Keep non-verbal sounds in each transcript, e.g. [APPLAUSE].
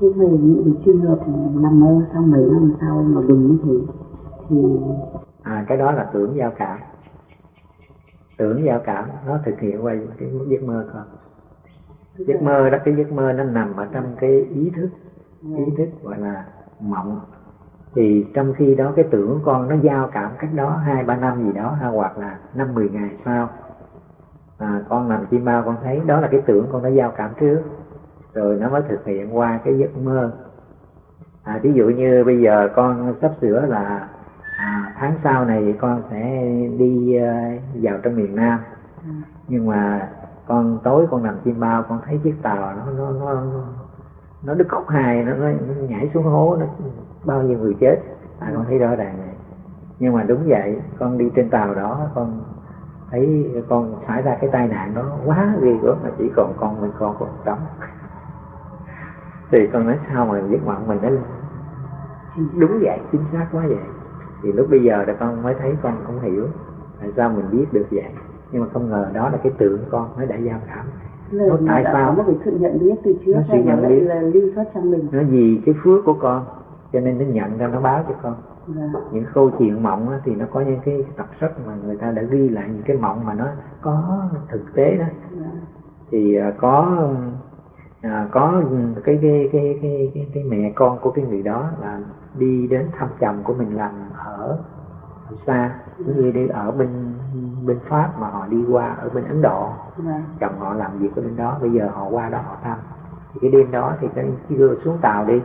thế về những cái trường hợp nằm mơ sau mấy năm sau mà đúng như thế thì à cái đó là tưởng giao cảm. Tưởng giao cảm nó thực hiện qua cái giấc mơ con giấc mơ đó cái giấc mơ nó nằm ở trong cái ý thức ý thức gọi là mộng. Thì trong khi đó cái tưởng con nó giao cảm cách đó hai ba năm gì đó hoặc là năm mười ngày sau. À, con nằm chim bao con thấy đó là cái tưởng con nó giao cảm trước rồi nó mới thực hiện qua cái giấc mơ. À, ví dụ như bây giờ con sắp sửa là à, tháng sau này con sẽ đi uh, vào trong miền Nam. Nhưng mà con tối con nằm chim bao con thấy chiếc tàu nó nó nó nó đứt khúc hài, nó, nó, nó nhảy xuống hố nó bao nhiêu người chết. À con thấy rõ ràng này nhưng mà đúng vậy con đi trên tàu đó con thấy con xảy ra cái tai nạn đó quá ghê gớm mà chỉ còn con mình con còn sống thì con nói sao mà giấc mộng mình nó đúng vậy chính xác quá vậy. Thì lúc bây giờ là con mới thấy con không hiểu tại sao mình biết được vậy. Nhưng mà không ngờ đó là cái tượng con nó đã giao cảm. Nó tại sao? nó phải sự nhận biết từ trước nó hay nhận biết. là lưu thoát trong mình? Nó vì cái phước của con cho nên nó nhận ra nó báo cho con. Dạ. những câu chuyện mộng thì nó có những cái tập sách mà người ta đã ghi lại những cái mộng mà nó có thực tế đó. Dạ. thì à, có à, có cái cái, cái cái cái cái mẹ con của cái người đó là đi đến thăm chồng của mình làm ở xa như đi ở bên bên pháp mà họ đi qua ở bên ấn độ. Dạ. chồng họ làm việc ở bên đó bây giờ họ qua đó họ thăm. Thì cái đêm đó thì cái đưa xuống tàu đi.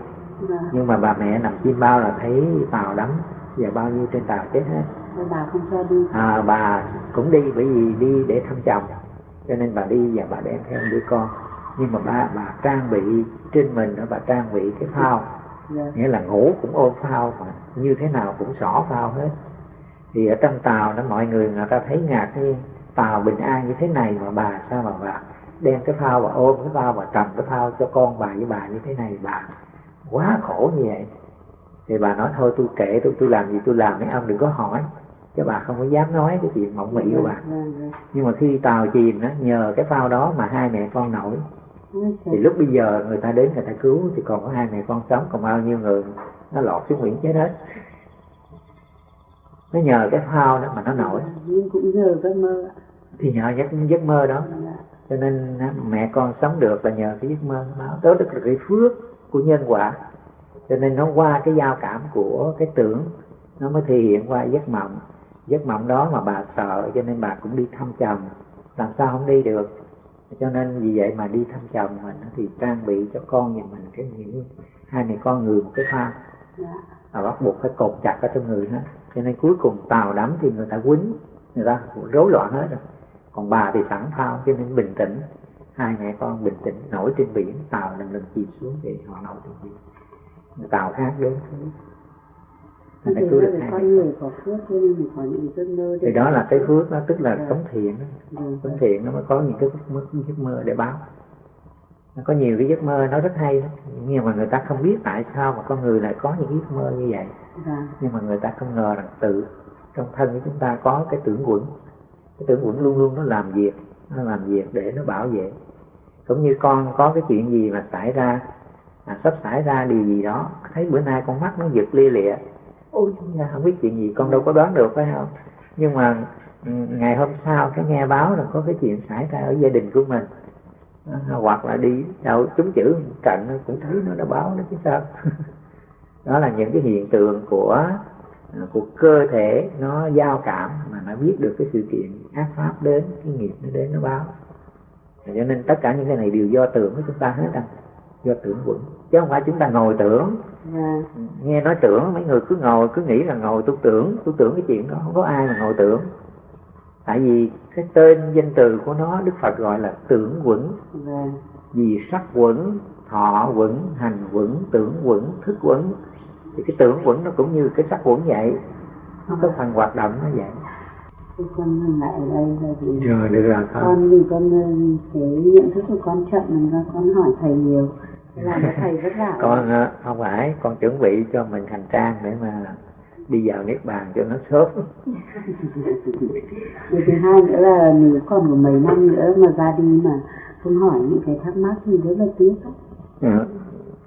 Dạ. nhưng mà bà mẹ nằm chim bao là thấy tàu đắm và bao nhiêu trên tàu chết hết. Bà không cho đi. À, bà cũng đi bởi vì đi để thăm chồng. Cho nên bà đi và bà đem theo đứa con nhưng mà bà bà trang bị trên mình đó bà trang bị cái phao. Yeah. Dạ. nghĩa là ngủ cũng ôm phao mà như thế nào cũng xỏ phao hết. Thì ở trong tàu đó mọi người người ta thấy ngạc nhiên. Tàu bình an như thế này mà bà sao mà bà đem cái phao và ôm cái phao và cầm cái phao cho con bà với bà như thế này bà? Quá khổ như vậy. Thì bà nói thôi tôi kệ tôi tôi làm gì tôi làm mấy ông đừng có hỏi. Chứ bà không có dám nói cái chuyện mộng mị của bà. Dạ, dạ, nhưng mà khi tàu chìm đó nhờ cái phao đó mà hai mẹ con nổi thì lúc bây giờ người ta đến, người ta cứu thì còn có hai mẹ con sống, còn bao nhiêu người nó lọt xuống biển chết hết. Nó nhờ cái phao đó mà nó nổi. Nhưng cũng nhờ cái mơ thì nhờ giấc giấc mơ đó. Cho nên mẹ con sống được là nhờ cái giấc mơ báo đó được cái phước của nhân quả. Cho nên nó qua cái giao cảm của cái tưởng, nó mới thể hiện qua giấc mộng. Giấc mộng đó mà bà sợ, cho nên bà cũng đi thăm chồng. Làm sao không đi được? Cho nên vì vậy mà đi thăm chồng mình thì trang bị cho con nhà mình cái những hai mẹ con người một cái phao. Và bắt buộc phải cột chặt ở trong người hết. Cho nên cuối cùng tàu đắm thì người ta quýnh, người ta rối loạn hết rồi. Còn bà thì sẵn phao, cho nên bình tĩnh. Hai mẹ con bình tĩnh, nổi trên biển, tàu lần lần chìm xuống thì họ nổi trên biển. Tàu khác đến thì phải cứu được con người có phước cho nên mình có những giấc mơ thì đó là cái phước đó tức là sống thiện đó. sống thiện nó mới có những cái giấc mơ, để báo. Nó có nhiều cái giấc mơ nó rất hay đó. nhưng mà người ta không biết tại sao mà con người lại có những giấc mơ như vậy. Dạ. nhưng mà người ta không ngờ rằng tự trong thân của chúng ta có cái tưởng quẩn. Cái tưởng quẩn luôn luôn nó làm việc nó làm việc để nó bảo vệ. Cũng như con có cái chuyện gì mà xảy ra à, sắp xảy ra điều gì đó thấy bữa nay con mắt nó giật lia lịa ôi không biết chuyện gì con đâu có đoán được phải không? Nhưng mà ừ, ngày hôm sau cái nghe báo là có cái chuyện xảy ra ở gia đình của mình. À, hoặc là đi đâu chúng chữ cạnh cũng thấy nó đã báo nó chứ sao. [LAUGHS] Đó là những cái hiện tượng của à, của cơ thể nó giao cảm mà nó biết được cái sự kiện ác pháp đến cái nghiệp nó đến nó báo. Cho nên tất cả những cái này đều do tưởng của chúng ta hết à do tưởng quẩn chứ không phải chúng ta ngồi tưởng. Dạ. nghe nói tưởng mấy người cứ ngồi cứ nghĩ là ngồi tôi tưởng tôi tưởng cái chuyện đó không có ai mà ngồi tưởng tại vì cái tên danh từ của nó đức phật gọi là tưởng quẩn. Dạ. vì sắc quẩn thọ quẩn hành quẩn tưởng quẩn thức quẩn thì cái tưởng quẩn nó cũng như cái sắc quẩn vậy nó có phần hoạt động nó vậy con lại ở đây là vì rồi được rồi con. con vì con cái nhận thức của con chậm nên con hỏi thầy nhiều làm cho thầy vất vả con ờ, không phải con chuẩn bị cho mình hành trang để mà đi vào niết bàn cho nó sớm. [LAUGHS] Điều thứ hai nữa là nếu còn có mấy năm nữa mà ra đi mà không hỏi những cái thắc mắc thì rất là tiếc ừ.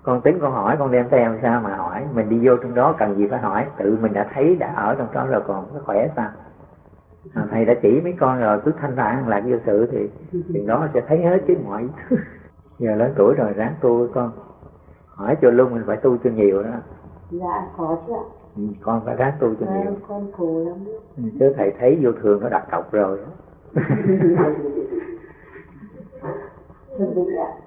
con tính con hỏi con đem theo sao mà hỏi? Mình đi vô trong đó cần gì phải hỏi? Tự mình đã thấy đã ở trong đó rồi còn có khỏe sao? À, thầy đã chỉ mấy con rồi cứ thanh thản lạc vô sự thì thì đó sẽ thấy hết chứ mọi giờ lớn tuổi rồi ráng tu con. Hỏi cho luôn mình phải tu cho nhiều đó. Dạ có chứ ạ. Ừ, con phải ráng tu cho à, nhiều. con khổ lắm ừ, chứ thầy thấy vô thường nó đặt cọc rồi [LAUGHS] ạ